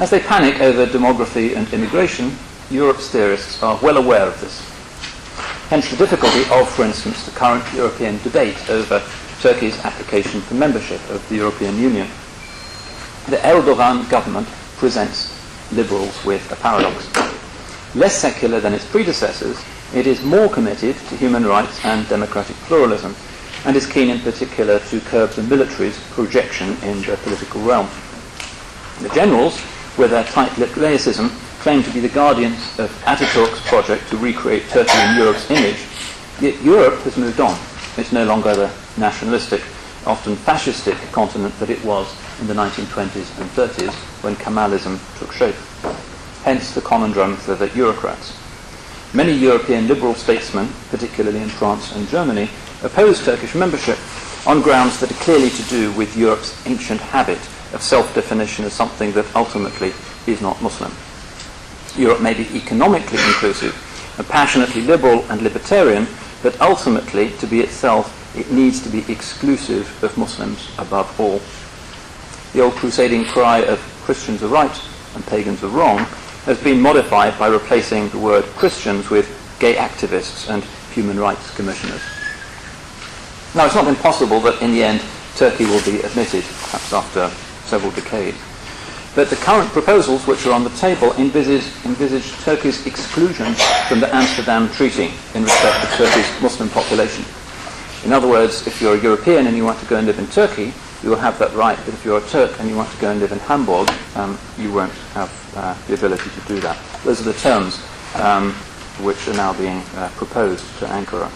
As they panic over demography and immigration, Europe's theorists are well aware of this. Hence the difficulty of, for instance, the current European debate over Turkey's application for membership of the European Union. The Erdogan government presents liberals with a paradox. Less secular than its predecessors, it is more committed to human rights and democratic pluralism, and is keen in particular to curb the military's projection in the political realm. The generals, with their tight-lipped laicism, claim to be the guardians of Ataturk's project to recreate Turkey in Europe's image, yet Europe has moved on. It's no longer the nationalistic, often fascistic continent that it was in the 1920s and 30s when Kemalism took shape. Hence the conundrum for the Eurocrats. Many European liberal statesmen, particularly in France and Germany, oppose Turkish membership on grounds that are clearly to do with Europe's ancient habit of self-definition as something that ultimately is not Muslim. Europe may be economically inclusive and passionately liberal and libertarian, but ultimately, to be itself, it needs to be exclusive of Muslims above all. The old crusading cry of Christians are right and pagans are wrong has been modified by replacing the word Christians with gay activists and human rights commissioners. Now, it's not impossible that in the end Turkey will be admitted, perhaps after several decades. But the current proposals which are on the table envisage, envisage Turkey's exclusion from the Amsterdam Treaty in respect of Turkey's Muslim population. In other words, if you're a European and you want to go and live in Turkey, you will have that right, but if you're a Turk and you want to go and live in Hamburg, um, you won't have uh, the ability to do that. Those are the terms um, which are now being uh, proposed to Ankara.